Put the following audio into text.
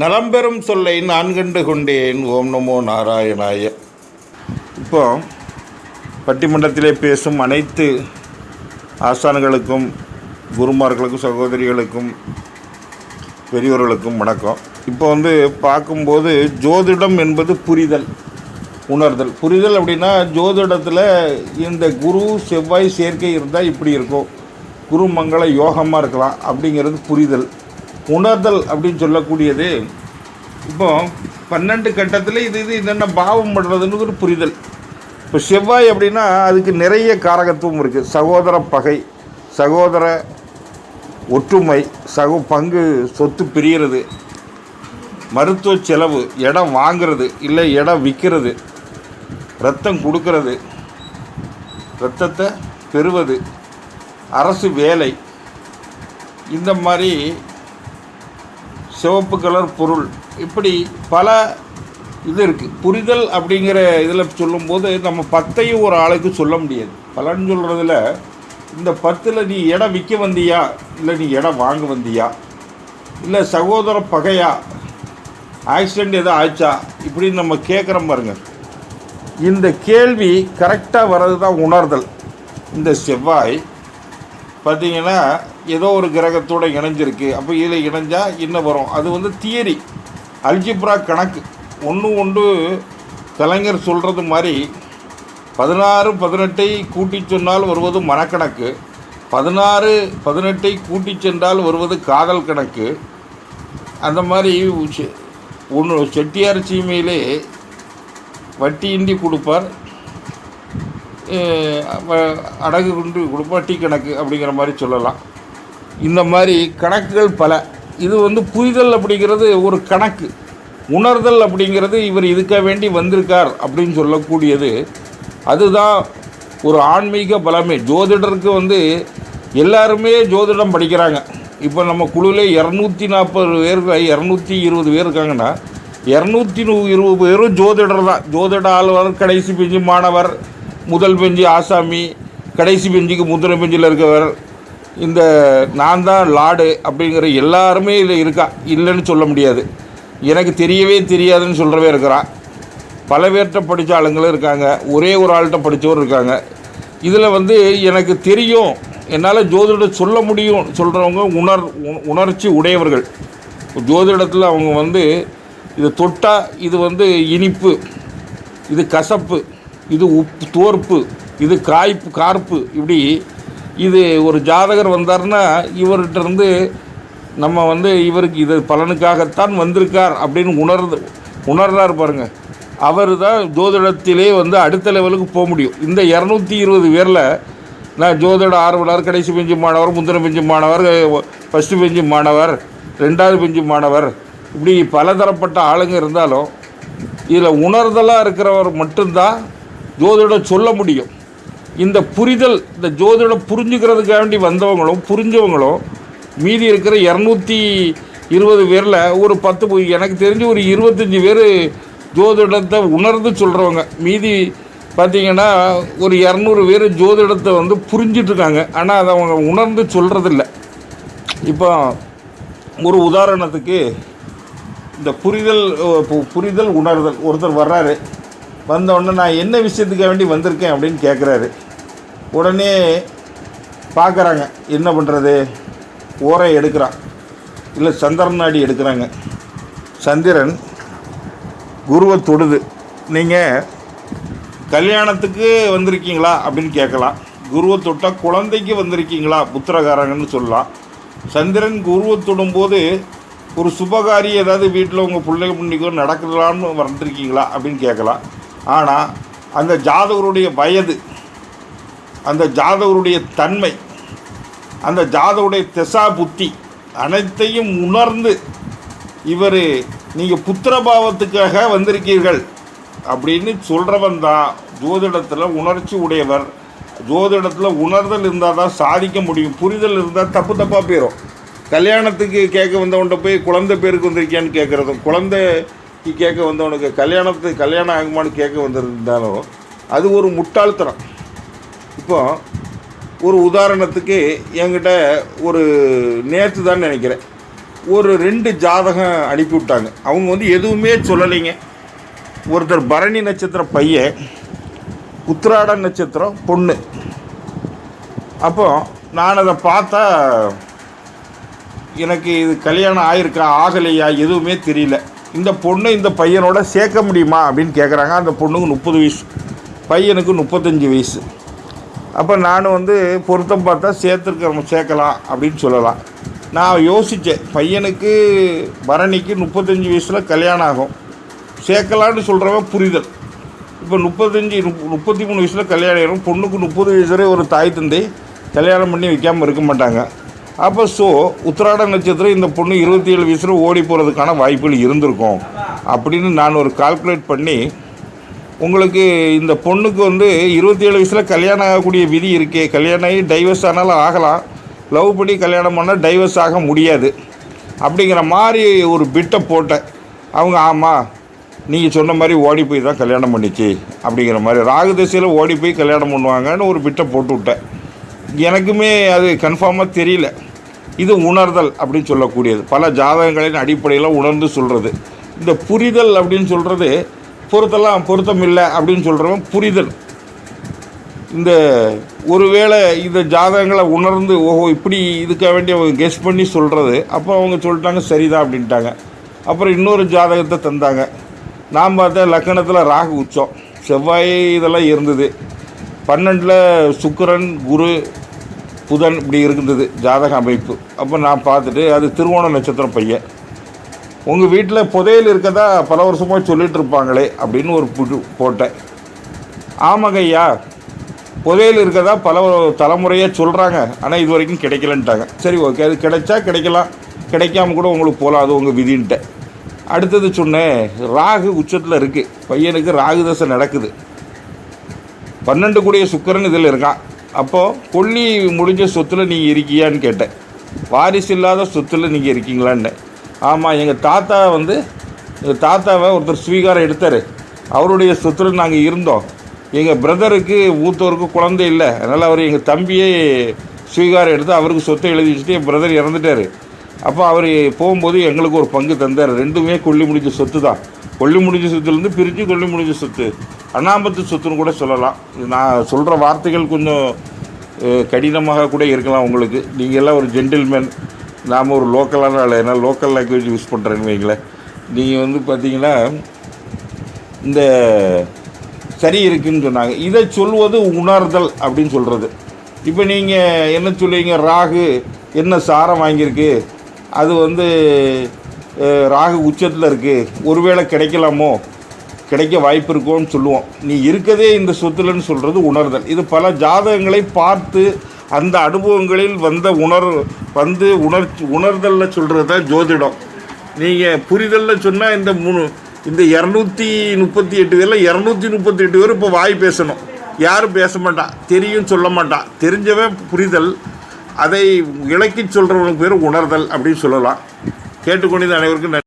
நலம்பெறும் சொல்லை நான் கண்டு கொண்டேன். ஓம் நமோ நாராயணாய. இப்போ பட்டிமன்றத்திலே பேசும் அனைத்து ஆசான்களுக்கும் குருமார்களுக்கும் சகோதரிகளுக்கும் பெரியவர்களுக்கும் வணக்கம். இப்போ வந்து பார்க்கும்போது ஜோதிடம் என்பது புரிதல் உணர்தல். புரிதல் அப்படின்னா ஜோதிடத்தில் இந்த குரு செவ்வாய் சேர்க்கை இருந்தால் இப்படி இருக்கும். குரு மங்கள யோகமாக இருக்கலாம். அப்படிங்கிறது புரிதல். உணர்தல் அப்படின்னு சொல்லக்கூடியது. இப்போ பன்னெண்டு கட்டத்தில் இது இது என்னென்ன பாவம் பண்ணுறதுன்னு ஒரு புரிதல். இப்போ செவ்வாய் அப்படின்னா அதுக்கு நிறைய காரகத்துவம் இருக்குது சகோதர பகை சகோதர ஒற்றுமை சகோ பங்கு சொத்து பிரிகிறது மருத்துவ செலவு இடம் வாங்குறது இல்லை இடம் விற்கிறது ரத்தம் கொடுக்கறது ரத்தத்தை பெறுவது அரசு வேலை இந்த மாதிரி சிவப்பு கலர் பொருள். இப்படி பல இது இருக்குது புரிதல் அப்படிங்கிற இதில் சொல்லும்போது நம்ம பத்தையும் ஒரு ஆளுக்கு சொல்ல முடியாது. பலன்னு சொல்கிறதுல இந்த பத்தில் நீ இடம் விற்க வந்தியா? இல்லை நீ இடம் வாங்க வந்தியா? இல்லை சகோதர பகையா? ஆக்சிடெண்ட் எதோ ஆச்சா? இப்படின்னு நம்ம கேட்குறோம் பாருங்க. இந்த கேள்வி கரெக்டாக வர்றது தான் உணர்தல். இந்த செவ்வாய் பார்த்தீங்கன்னா ஏதோ ஒரு கிரகத்தோடு இணைஞ்சிருக்கு. அப்போ இதில் இணைஞ்சால் என்ன வரும்? அது வந்து தியரி அல்ஜிப்ரா கணக்கு. ஒன்று ஒன்று கலைஞர் சொல்கிறது மாதிரி பதினாறு பதினெட்டை கூட்டி சொன்னால் வருவது மனக்கணக்கு. பதினாறு பதினெட்டை கூட்டி சென்றால் வருவது காதல் கணக்கு. அந்த மாதிரி ஒன்று செட்டியார் சீமையிலே வட்டியின்றி கொடுப்பார். அடகு குன்று குடும்பம் டீ கணக்கு அப்படிங்கிற மாதிரி சொல்லலாம். இந்த மாதிரி கணக்குகள் பல. இது வந்து புரிதல் அப்படிங்கிறது ஒரு கணக்கு. உணர்தல் அப்படிங்கிறது இவர் இதுக்காக வேண்டி வந்திருக்கார் அப்படின்னு சொல்லக்கூடியது. அதுதான் ஒரு ஆன்மீக பலமே. ஜோதிடருக்கு வந்து எல்லாருமே ஜோதிடம் படிக்கிறாங்க. இப்போ நம்ம குழுவில் இரநூத்தி நாற்பது பேர் இரநூத்தி இருபது பேர் இருக்காங்கன்னா இரநூத்தி நூ இருபது பேரும் ஜோதிடர் தான். ஜோதிட ஆளுநர் கடைசி பிஞ்சு மாணவர் முதல் பெஞ்சு ஆசாமி கடைசி பெஞ்சுக்கு முந்தின பெஞ்சில் இருக்கவர். இந்த நான் தான் லாடு அப்படிங்கிற எல்லாருமே இதில் இருக்கா? இல்லைன்னு சொல்ல முடியாது. எனக்கு தெரியவே தெரியாதுன்னு சொல்கிறவே இருக்கிறான் பல பேர்கிட்ட படித்த ஆளுங்களும் இருக்காங்க. ஒரே ஒரு ஆள்கிட்ட படித்தவரும் இருக்காங்க. இதில் வந்து எனக்கு தெரியும். என்னால் ஜோதிடம் சொல்ல முடியும் சொல்கிறவங்க உணர் உணர்ச்சி உடையவர்கள். ஜோதிடத்தில் அவங்க வந்து இது தொட்டால் இது வந்து இனிப்பு இது கசப்பு. இது உப்பு தோற்பு இது காய்ப்பு கார்ப்பு இப்படி இது ஒரு ஜாதகர் வந்தார்னா இவர்கிட்ட இருந்து நம்ம வந்து இவருக்கு இது பலனுக்காகத்தான் வந்திருக்கார் அப்படின்னு உணர்ந்து உணர்றார் பாருங்கள் அவர் தான் ஜோதிடத்திலே வந்து அடுத்த லெவலுக்கு போக முடியும். இந்த இரநூத்தி இருபது பேரில் நான் ஜோதிட ஆர்வலர் கடைசி பெஞ்சு மாணவர் முந்தின பெஞ்சு மாணவர் ஃபஸ்ட்டு பெஞ்சு மாணவர் ரெண்டாவது பெஞ்சு மாணவர் இப்படி பலதரப்பட்ட ஆளுங்க இருந்தாலும் இதில் உணர்தலாக இருக்கிறவர் மட்டும்தான் ஜோதிடம் சொல்ல முடியும். இந்த புரிதல் இந்த ஜோதிடம் புரிஞ்சுக்கிறதுக்காண்டி வந்தவங்களும் புரிஞ்சவங்களும் மீதி இருக்கிற இரநூத்தி இருபது பேரில் ஒரு பத்து எனக்கு தெரிஞ்சு ஒரு இருபத்தஞ்சி பேர் ஜோதிடத்தை உணர்ந்து சொல்கிறவங்க மீதி பார்த்திங்கன்னா ஒரு இரநூறு பேர் ஜோதிடத்தை வந்து புரிஞ்சிட்ருக்காங்க. ஆனால் அதை அவங்க உணர்ந்து சொல்கிறதில்ல இப்போ ஒரு உதாரணத்துக்கு இந்த புரிதல் புரிதல் உணர்தல். ஒருத்தர் வர்றாரு. வந்தவுடனே நான் என்ன விஷயத்துக்காக வேண்டி வந்திருக்கேன் அப்படின்னு கேட்குறாரு உடனே பார்க்குறாங்க என்ன பண்ணுறது ஓரை எடுக்கிறான். இல்லை சந்திரன் நாடி எடுக்கிறாங்க. சந்திரன் குருவை தொடுது. நீங்கள் கல்யாணத்துக்கு வந்திருக்கீங்களா அப்படின்னு கேட்கலாம். குருவை தொட்டால் குழந்தைக்கு வந்திருக்கீங்களா? புத்திரகாரங்கன்னு சொல்லலாம். சந்திரன் குருவை தொடும்போது ஒரு சுபகாரி ஏதாவது வீட்டில் உங்கள் பிள்ளை முன்னிக்கோ நடக்கலான்னு வந்திருக்கீங்களா அப்படின்னு கேட்கலாம். ஆனால் அந்த ஜாதகருடைய வயது அந்த ஜாதகருடைய தன்மை அந்த ஜாதகருடைய திசா புத்தி அனைத்தையும் உணர்ந்து இவர் நீங்கள் புத்திரபாவத்துக்காக வந்திருக்கீர்கள் அப்படின்னு சொல்கிறவன் தான் ஜோதிடத்தில் உணர்ச்சி உடையவர். ஜோதிடத்தில் உணர்தல் இருந்தால் தான் சாதிக்க முடியும். புரிதல் இருந்தால் தப்பு தப்பாக போயிடும் கல்யாணத்துக்கு கேட்க வந்தவன்கிட்ட போய் குழந்தை பேருக்கு வந்திருக்கியான்னு கேட்குறதும் குழந்தை கேட்க வந்தவனுக்கு கல்யாணத்துக்கு கல்யாணம் ஆகுமான்னு கேட்க வந்திருந்தாலும் அது ஒரு முட்டாள்தனம். இப்போ ஒரு உதாரணத்துக்கு என்கிட்ட ஒரு நேற்று தான் நினைக்கிறேன். ஒரு ரெண்டு ஜாதகம் அனுப்பி விட்டாங்க. அவங்க வந்து எதுவுமே சொல்லலைங்க. ஒருத்தர் பரணி நட்சத்திர பையன் உத்திராட நட்சத்திரம் பொண்ணு. அப்போ நான் அதை பார்த்தா எனக்கு இது கல்யாணம் ஆயிருக்கா ஆகலையா எதுவுமே தெரியல. இந்த பொண்ணு இந்த பையனோட சேர்க்க முடியுமா அப்படின்னு கேட்குறாங்க அந்த பொண்ணுக்கு முப்பது வயசு. பையனுக்கு முப்பத்தஞ்சு வயசு. அப்போ நான் வந்து பொருத்தம் பார்த்தா சேர்த்துருக்க சேர்க்கலாம் அப்படின்னு சொல்லலாம். நான் யோசித்தேன் பையனுக்கு பரணிக்கு முப்பத்தஞ்சு வயசில் கல்யாணம் ஆகும். சேர்க்கலான்னு சொல்கிறவன் புரிதல். இப்போ முப்பத்தஞ்சு முப்பத்தி மூணு வயசில் கல்யாணம் ஆகிடும் பொண்ணுக்கு முப்பது வயசு வரை ஒரு தாய் தந்தை கல்யாணம் பண்ணி வைக்காமல் இருக்க மாட்டாங்க. அப்போ ஸோ உத்திராட நட்சத்திரம் இந்த பொண்ணு இருபத்தி ஏழு வயசில் ஓடி போகிறதுக்கான வாய்ப்புகள் இருந்திருக்கும். அப்படின்னு நான் ஒரு கால்குலேட் பண்ணி உங்களுக்கு இந்த பொண்ணுக்கு வந்து இருபத்தி ஏழு வயசில் கல்யாணம் ஆகக்கூடிய விதி இருக்கே. கல்யாணம் ஆகி டைவர்ஸ் ஆனாலும் ஆகலாம். லவ் பண்ணி கல்யாணம் பண்ணால் டைவர்ஸ் ஆக முடியாது. அப்படிங்கிற மாதிரி ஒரு பிட்டை போட்டேன். அவங்க ஆமாம் நீங்கள் சொன்ன மாதிரி ஓடி போய் தான் கல்யாணம் பண்ணிச்சு. அப்படிங்கிற மாதிரி ராகு திசையில் ஓடி போய் கல்யாணம் பண்ணுவாங்கன்னு ஒரு பிட்டை போட்டு விட்டேன். எனக்குமே அது கன்ஃபார்மாக தெரியல. இது உணர்தல் அப்படின்னு சொல்லக்கூடியது. பல ஜாதகங்களின் அடிப்படையில் உணர்ந்து சொல்கிறது இந்த புரிதல் அப்படின்னு சொல்கிறது பொருத்தெல்லாம் பொருத்தம் இல்லை அப்படின்னு சொல்கிறவன் புரிதல். இந்த ஒருவேளை இந்த ஜாதகங்களை உணர்ந்து ஓஹோ இப்படி இதுக்காக வேண்டிய அவங்க கெஸ் பண்ணி சொல்கிறது அப்போ அவங்க சொல்லிட்டாங்க சரிதான் அப்படின்ட்டாங்க. அப்புறம் இன்னொரு ஜாதகத்தை தந்தாங்க. நான் பார்த்தா லக்கணத்தில் ராகு உச்சம். செவ்வாய் இதெல்லாம் இருந்தது. பன்னெண்டில் சுக்கிரன் குரு புதன் இப்படி இருந்தது ஜாதக அமைப்பு. அப்போ நான் பார்த்துட்டு அது திருவோண நட்சத்திரம் பையன். உங்கள் வீட்டில் புதையல் இருக்கதா பல வருஷமாக சொல்லிட்டு இருப்பாங்களே அப்படின்னு ஒரு புது போட்டேன். ஆமாங்க ஐயா புதையல் இருக்கதா பல தலைமுறையாக சொல்கிறாங்க ஆனால் இது வரைக்கும் கிடைக்கலன்ட்டாங்க. சரி ஓகே அது கிடைச்சா கிடைக்கலாம். கிடைக்காம கூட உங்களுக்கு போகலாம் அது உங்கள் விதின்ட்டேன். அடுத்தது சொன்னேன் ராகு உச்சத்தில் இருக்குது பையனுக்கு ராகு தசை நடக்குது. பன்னெண்டு கூடிய சுக்கரன் இதில் இருக்கான். அப்போது கொல்லி முடிஞ்ச சொத்தில் நீங்கள் இருக்கியான்னு கேட்டேன். வாரிசு இல்லாத சொத்தில் நீங்கள் இருக்கீங்களான்னு. ஆமாம் எங்கள் தாத்தா வந்து எங்கள் தாத்தாவை ஒருத்தர் ஸ்வீகாரம் எடுத்தார். அவருடைய சொத்தில் நாங்கள் இருந்தோம். எங்கள் பிரதருக்கு ஊத்தோருக்கு குழந்தை இல்லை. அதனால் அவர் எங்கள் தம்பியே ஸ்வீகாரம் எடுத்து அவருக்கு சொத்தை எழுதி வச்சுட்டு என் பிரதர் இறந்துட்டார். அப்போ அவர் போகும்போது எங்களுக்கு ஒரு பங்கு தந்தார். ரெண்டுமே கொல்லி முடிஞ்ச சொத்து தான் கொல்லி முடிஞ்ச சொத்துலேருந்து பிரித்து கொல்லி முடிஞ்ச சொத்து. அண்ணாமத்து சொத்துன்னு கூட சொல்லலாம். நான் சொல்கிற வார்த்தைகள் கொஞ்சம் கடினமாக கூட இருக்கலாம் உங்களுக்கு. நீங்கள் எல்லாம் ஒரு ஜென்டில்மேன் நாம் ஒரு லோக்கலான ஆள். ஏன்னா லோக்கல் லாங்குவேஜ் யூஸ் பண்ணுறேன்னு வைங்களேன். நீங்கள் வந்து பார்த்தீங்கன்னா இந்த சரி இருக்குன்னு சொன்னாங்க. இதை சொல்வது உணர்தல் அப்படின்னு சொல்கிறது இப்போ நீங்கள் என்ன சொல்லுவீங்க? ராகு என்ன சாரம் வாங்கியிருக்கு? அது வந்து ராகு உச்சத்தில் இருக்குது ஒருவேளை கிடைக்கலாமோ? கிடைக்க வாய்ப்பு இருக்கோன்னு சொல்லுவோம். நீ இருக்கதே இந்த சொத்துலன்னு சொல்கிறது உணர்தல். இது பல ஜாதகங்களை பார்த்து அந்த அனுபவங்களில் வந்த உணர் வந்து உணர்ச்சி உணர்தலில் சொல்கிறது தான் ஜோதிடம். நீங்கள் புரிதலில் சொன்னால் இந்த மூணு இந்த இரநூத்தி முப்பத்தி எட்டு பேரில் இரநூத்தி முப்பத்தி எட்டு பேர் இப்போ வாய் பேசணும். யாரும் பேச மாட்டான் தெரியும் சொல்ல மாட்டான் தெரிஞ்சவன் புரிதல். அதை இலக்கி சொல்கிறவனுக்கு பேர் உணர்தல் அப்படின்னு சொல்லலாம். கேட்டுக்கொண்டது அனைவருக்கும் நன்றி.